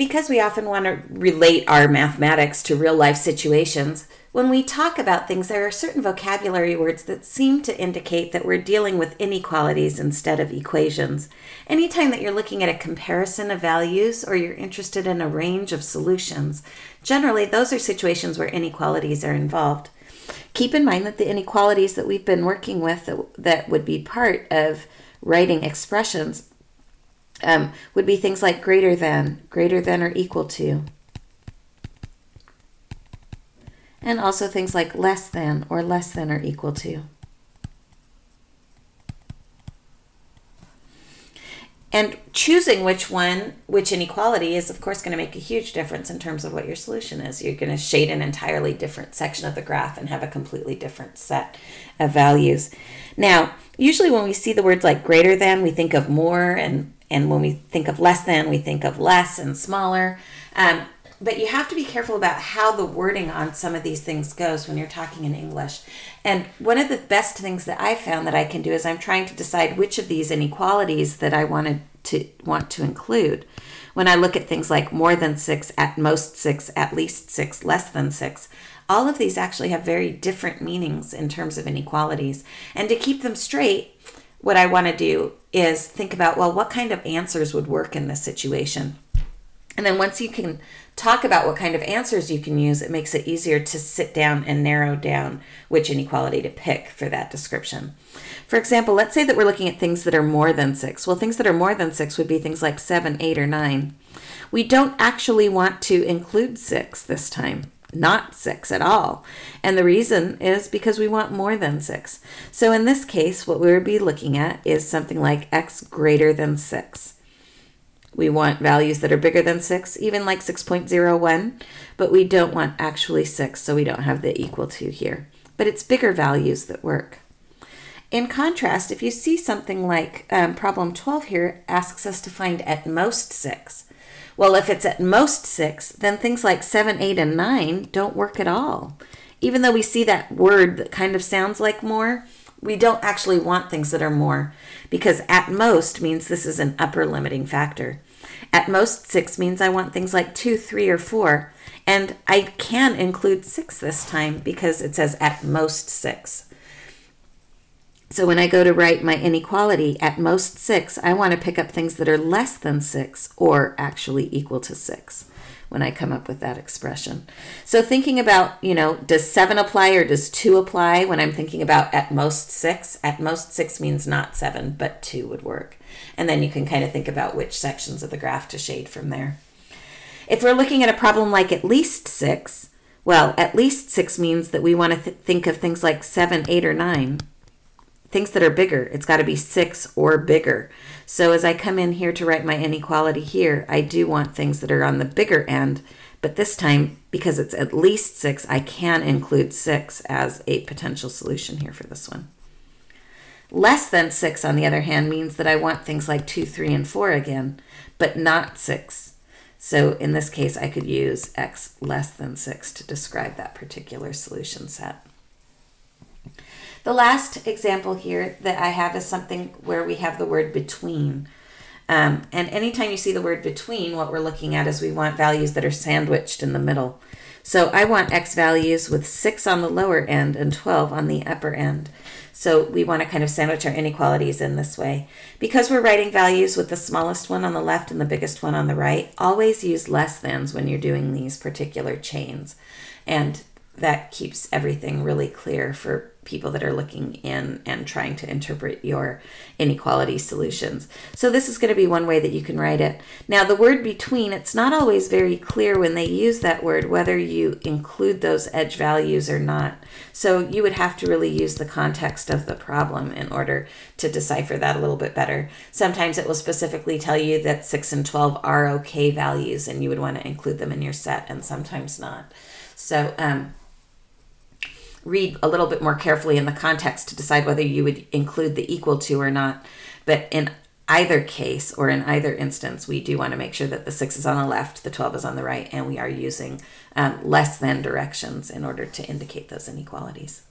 because we often want to relate our mathematics to real life situations, when we talk about things, there are certain vocabulary words that seem to indicate that we're dealing with inequalities instead of equations. Anytime that you're looking at a comparison of values or you're interested in a range of solutions, generally those are situations where inequalities are involved. Keep in mind that the inequalities that we've been working with that, that would be part of writing expressions um, would be things like greater than, greater than or equal to, and also things like less than or less than or equal to. And choosing which one, which inequality is, of course, going to make a huge difference in terms of what your solution is. You're going to shade an entirely different section of the graph and have a completely different set of values. Now, usually when we see the words like greater than, we think of more, and, and when we think of less than, we think of less and smaller. Um, but you have to be careful about how the wording on some of these things goes when you're talking in English. And one of the best things that I found that I can do is I'm trying to decide which of these inequalities that I wanted to want to include. When I look at things like more than 6, at most 6, at least 6, less than 6, all of these actually have very different meanings in terms of inequalities. And to keep them straight, what I want to do is think about, well, what kind of answers would work in this situation? And then once you can talk about what kind of answers you can use, it makes it easier to sit down and narrow down which inequality to pick for that description. For example, let's say that we're looking at things that are more than 6. Well, things that are more than 6 would be things like 7, 8, or 9. We don't actually want to include 6 this time not 6 at all. And the reason is because we want more than 6. So in this case, what we would be looking at is something like x greater than 6. We want values that are bigger than 6, even like 6.01, but we don't want actually 6, so we don't have the equal to here. But it's bigger values that work. In contrast, if you see something like um, problem 12 here asks us to find at most 6. Well, if it's at most 6, then things like 7, 8, and 9 don't work at all. Even though we see that word that kind of sounds like more, we don't actually want things that are more because at most means this is an upper limiting factor. At most, 6 means I want things like 2, 3, or 4. And I can include 6 this time because it says at most 6. So when I go to write my inequality at most 6, I want to pick up things that are less than 6 or actually equal to 6 when I come up with that expression. So thinking about, you know, does 7 apply or does 2 apply when I'm thinking about at most 6? At most 6 means not 7, but 2 would work. And then you can kind of think about which sections of the graph to shade from there. If we're looking at a problem like at least 6, well, at least 6 means that we want to th think of things like 7, 8, or 9 things that are bigger. It's got to be 6 or bigger. So as I come in here to write my inequality here, I do want things that are on the bigger end, but this time, because it's at least 6, I can include 6 as a potential solution here for this one. Less than 6, on the other hand, means that I want things like 2, 3, and 4 again, but not 6. So in this case, I could use x less than 6 to describe that particular solution set. The last example here that I have is something where we have the word between. Um, and anytime you see the word between, what we're looking at is we want values that are sandwiched in the middle. So I want x values with 6 on the lower end and 12 on the upper end. So we want to kind of sandwich our inequalities in this way. Because we're writing values with the smallest one on the left and the biggest one on the right, always use less thans when you're doing these particular chains. And that keeps everything really clear for people that are looking in and trying to interpret your inequality solutions. So this is going to be one way that you can write it. Now the word between, it's not always very clear when they use that word whether you include those edge values or not. So you would have to really use the context of the problem in order to decipher that a little bit better. Sometimes it will specifically tell you that 6 and 12 are okay values and you would want to include them in your set and sometimes not. So um, read a little bit more carefully in the context to decide whether you would include the equal to or not. But in either case or in either instance, we do want to make sure that the 6 is on the left, the 12 is on the right, and we are using um, less than directions in order to indicate those inequalities.